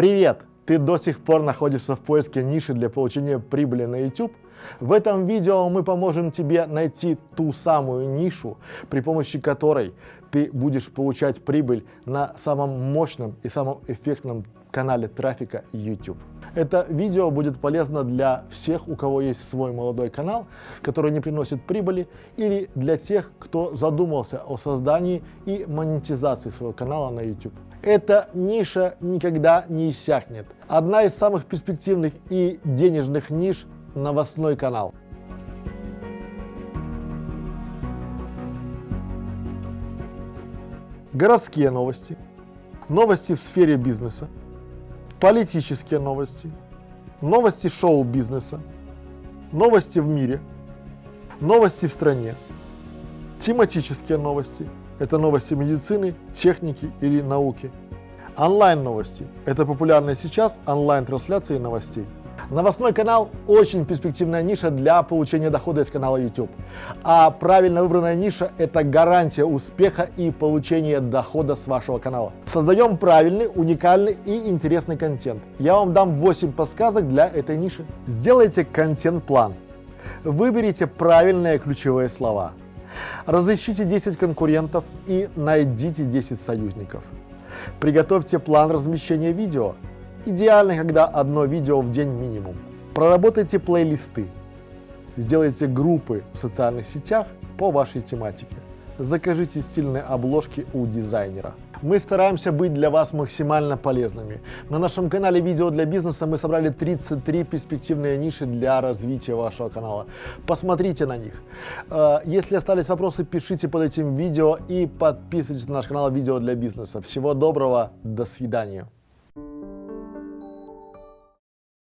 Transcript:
Привет! Ты до сих пор находишься в поиске ниши для получения прибыли на YouTube? В этом видео мы поможем тебе найти ту самую нишу, при помощи которой ты будешь получать прибыль на самом мощном и самом эффектном канале трафика YouTube. Это видео будет полезно для всех, у кого есть свой молодой канал, который не приносит прибыли, или для тех, кто задумался о создании и монетизации своего канала на YouTube. Эта ниша никогда не иссякнет. Одна из самых перспективных и денежных ниш – новостной канал. Городские новости, новости в сфере бизнеса, политические новости, новости шоу-бизнеса, новости в мире, новости в стране, тематические новости – это новости медицины, техники или науки, онлайн-новости – это популярные сейчас онлайн-трансляции новостей – Новостной канал – очень перспективная ниша для получения дохода из канала YouTube. А правильно выбранная ниша – это гарантия успеха и получения дохода с вашего канала. Создаем правильный, уникальный и интересный контент. Я вам дам 8 подсказок для этой ниши. Сделайте контент-план. Выберите правильные ключевые слова. Разыщите 10 конкурентов и найдите 10 союзников. Приготовьте план размещения видео. Идеально, когда одно видео в день минимум. Проработайте плейлисты. Сделайте группы в социальных сетях по вашей тематике. Закажите стильные обложки у дизайнера. Мы стараемся быть для вас максимально полезными. На нашем канале «Видео для бизнеса» мы собрали 33 перспективные ниши для развития вашего канала. Посмотрите на них. Э, если остались вопросы, пишите под этим видео и подписывайтесь на наш канал «Видео для бизнеса». Всего доброго, до свидания.